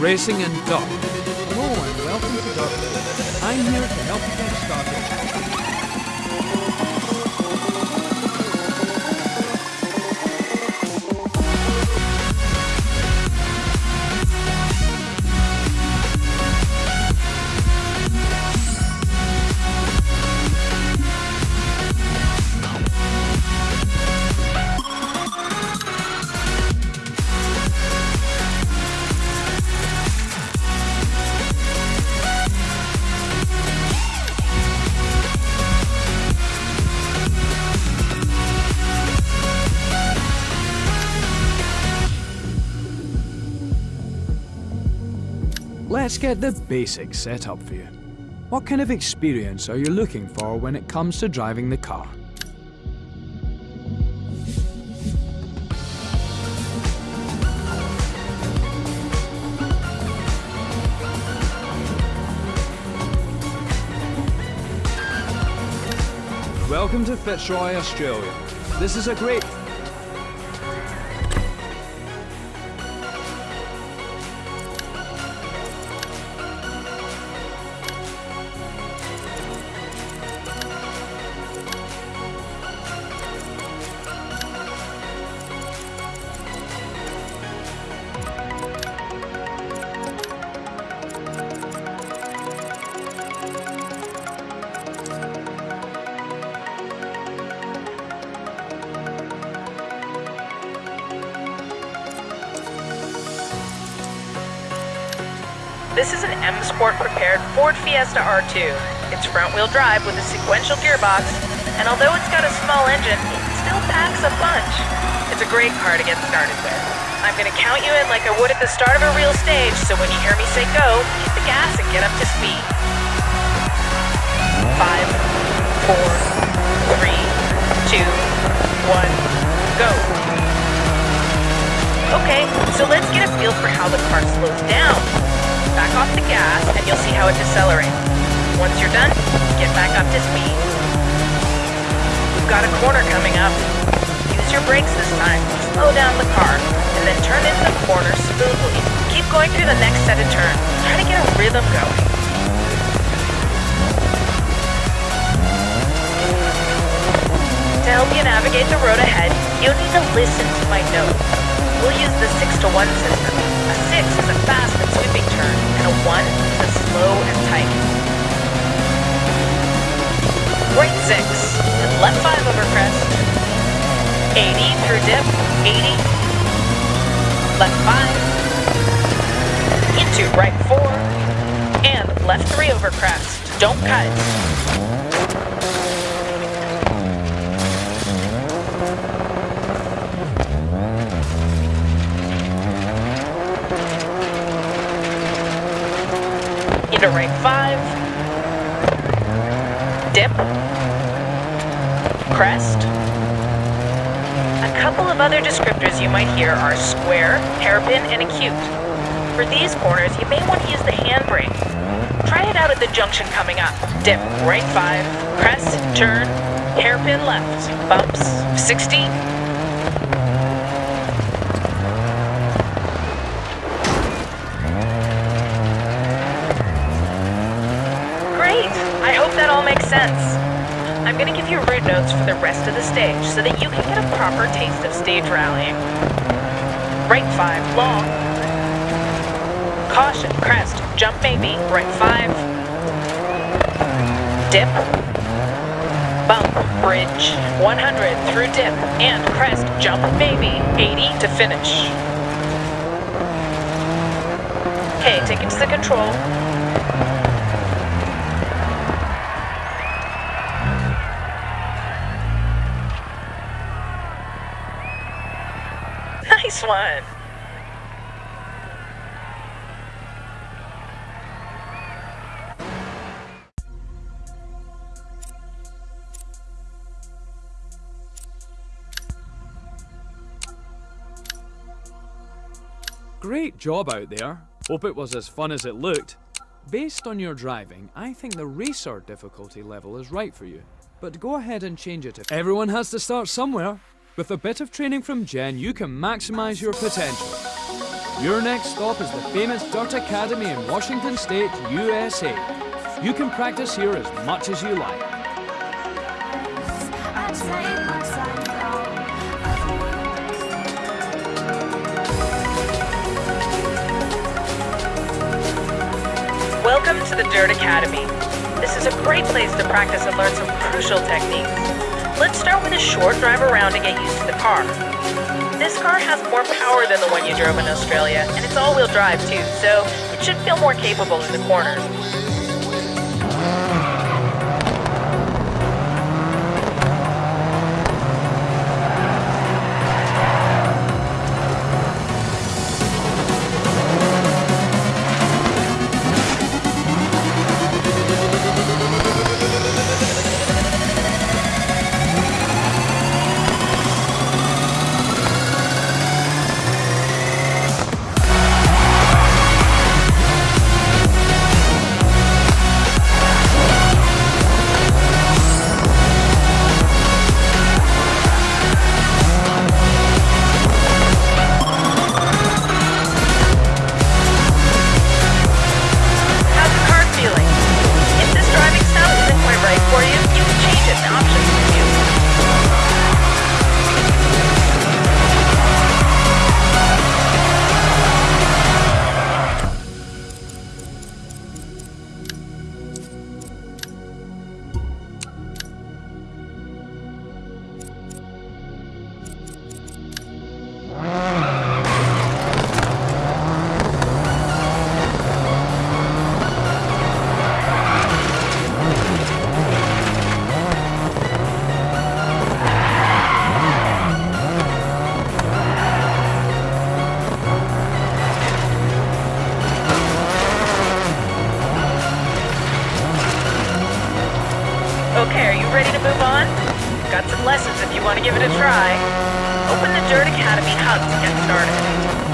Racing and Dock. Hello and welcome to Dock. I'm here to help you get started. Let's get the basics set up for you. What kind of experience are you looking for when it comes to driving the car? Welcome to Fitzroy, Australia. This is a great This is an M Sport prepared Ford Fiesta R2. It's front wheel drive with a sequential gearbox, and although it's got a small engine, it still packs a punch. It's a great car to get started with. I'm gonna count you in like I would at the start of a real stage, so when you hear me say go, hit the gas and get up to speed. Five, four, three, two, one, go. Okay, so let's get a feel for how the car slows down. Back off the gas and you'll see how it decelerates. Once you're done, get back up to speed. We've got a corner coming up. Use your brakes this time. Slow down the car and then turn into the corner smoothly. Keep going through the next set of turns. Try to get a rhythm going. To help you navigate the road ahead, you'll need to listen to my notes. We'll use the 6 to 1 system. A 6 is a fast and sweeping turn, and a 1 is a slow and tight. Right 6, and left 5 over crest. 80 through dip, 80. Left 5. Into right 4. And left 3 over crest. Don't cut. Into right five, dip, crest. A couple of other descriptors you might hear are square, hairpin, and acute. For these corners, you may want to use the handbrake. Try it out at the junction coming up. Dip, right five, crest, turn, hairpin left, bumps, 60, sense. I'm gonna give you route notes for the rest of the stage so that you can get a proper taste of stage rallying. Right 5, long. Caution, crest, jump maybe, right 5. Dip. Bump, bridge, 100 through dip, and crest, jump maybe, 80 to finish. Okay, take it to the control. nice one. Great job out there. Hope it was as fun as it looked. Based on your driving, I think the racer difficulty level is right for you. But go ahead and change it if everyone has to start somewhere. With a bit of training from Jen, you can maximize your potential. Your next stop is the famous Dirt Academy in Washington State, USA. You can practice here as much as you like. Welcome to the Dirt Academy. This is a great place to practice and learn some crucial techniques. Let's start with a short drive around to get used to the car. This car has more power than the one you drove in Australia, and it's all-wheel drive too, so it should feel more capable in the corners. Ready to move on? Got some lessons if you want to give it a try. Open the Dirt Academy hub to get started.